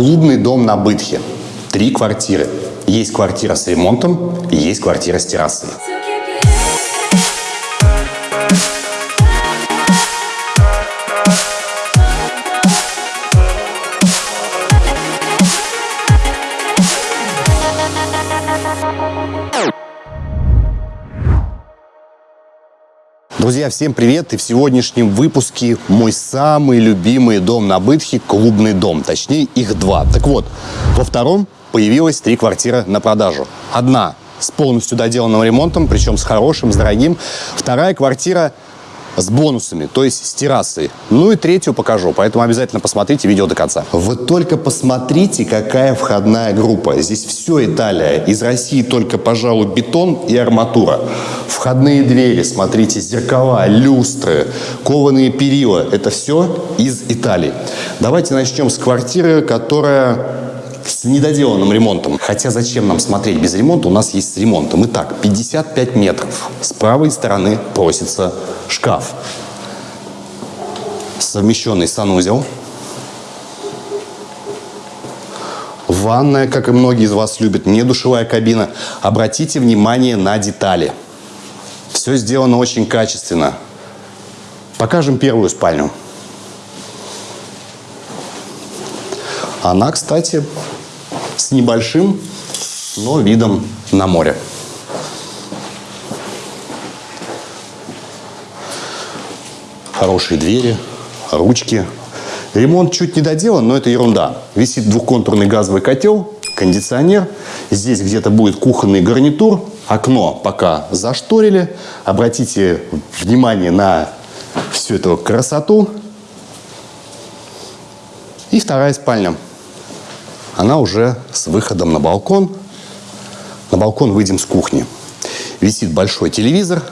Клубный дом на Бытхе. Три квартиры. Есть квартира с ремонтом, есть квартира с террасой. Друзья, всем привет! И в сегодняшнем выпуске мой самый любимый дом на Бытхе – клубный дом. Точнее, их два. Так вот, во втором появилось три квартиры на продажу. Одна с полностью доделанным ремонтом, причем с хорошим, с дорогим. Вторая квартира с бонусами, то есть с террасой. Ну и третью покажу, поэтому обязательно посмотрите видео до конца. Вы только посмотрите, какая входная группа. Здесь все Италия. Из России только, пожалуй, бетон и арматура. Входные двери, смотрите, зеркала, люстры, кованые перила. Это все из Италии. Давайте начнем с квартиры, которая с недоделанным ремонтом. Хотя зачем нам смотреть без ремонта? У нас есть с ремонтом. Итак, 55 метров. С правой стороны просится шкаф. Совмещенный санузел. Ванная, как и многие из вас любят, не душевая кабина. Обратите внимание на детали. Все сделано очень качественно. Покажем первую спальню. Она, кстати, с небольшим, но видом на море. Хорошие двери, ручки. Ремонт чуть не доделан, но это ерунда. Висит двухконтурный газовый котел, кондиционер. Здесь где-то будет кухонный гарнитур. Окно пока зашторили. Обратите внимание на всю эту красоту. И вторая спальня она уже с выходом на балкон. На балкон выйдем с кухни. Висит большой телевизор.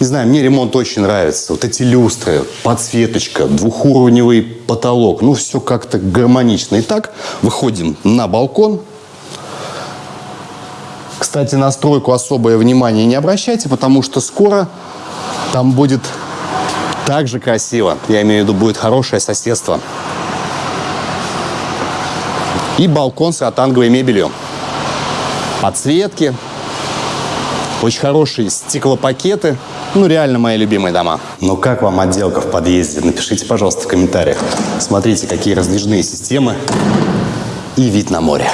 Не знаю, мне ремонт очень нравится. Вот эти люстры, подсветочка, двухуровневый потолок. Ну, все как-то гармонично. Итак, выходим на балкон. Кстати, на стройку особое внимание не обращайте, потому что скоро там будет так же красиво. Я имею в виду, будет хорошее соседство и балкон с ротанговой мебелью. Подсветки, очень хорошие стеклопакеты. Ну, реально мои любимые дома. Ну, как вам отделка в подъезде? Напишите, пожалуйста, в комментариях. Смотрите, какие раздвижные системы и вид на море.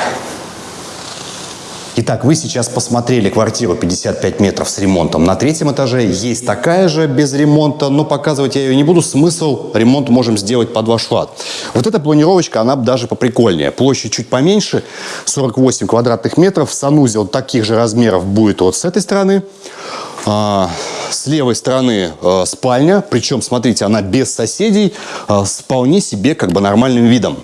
Итак, вы сейчас посмотрели квартиру 55 метров с ремонтом. На третьем этаже есть такая же без ремонта, но показывать я ее не буду. Смысл ремонт можем сделать под ваш лад. Вот эта планировочка, она даже поприкольнее. Площадь чуть поменьше, 48 квадратных метров. Санузел таких же размеров будет вот с этой стороны. А, с левой стороны а, спальня, причем, смотрите, она без соседей, а, с вполне себе как бы нормальным видом.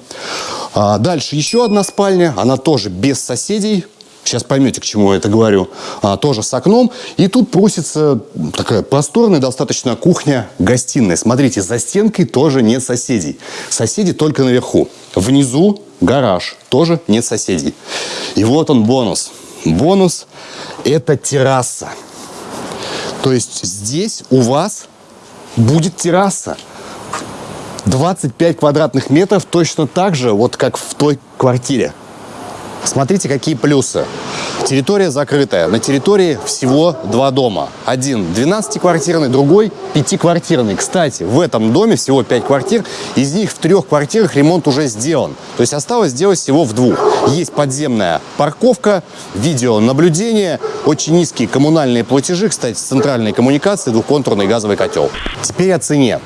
Дальше еще одна спальня, она тоже без соседей, Сейчас поймете, к чему я это говорю. А, тоже с окном. И тут просится такая просторная достаточно кухня-гостиная. Смотрите, за стенкой тоже нет соседей. Соседи только наверху. Внизу гараж. Тоже нет соседей. И вот он бонус. Бонус – это терраса. То есть здесь у вас будет терраса. 25 квадратных метров точно так же, вот как в той квартире. Смотрите, какие плюсы. Территория закрытая. На территории всего два дома. Один 12-квартирный, другой 5-квартирный. Кстати, в этом доме всего 5 квартир. Из них в трех квартирах ремонт уже сделан. То есть осталось сделать всего в двух. Есть подземная парковка, видеонаблюдение, очень низкие коммунальные платежи. Кстати, центральные коммуникации, двухконтурный газовый котел. Теперь о цене.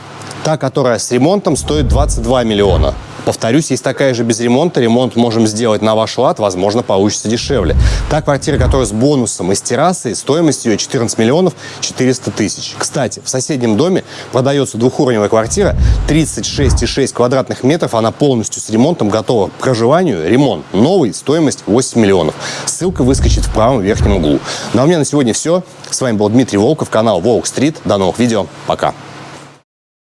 Та, которая с ремонтом, стоит 22 миллиона. Повторюсь, есть такая же без ремонта. Ремонт можем сделать на ваш лад, возможно, получится дешевле. Та квартира, которая с бонусом и с террасой, стоимость ее 14 миллионов 400 тысяч. Кстати, в соседнем доме продается двухуровневая квартира, 36,6 квадратных метров, она полностью с ремонтом готова к проживанию. Ремонт новый, стоимость 8 миллионов. Ссылка выскочит в правом верхнем углу. Ну а у меня на сегодня все. С вами был Дмитрий Волков, канал Волк Стрит. До новых видео. Пока.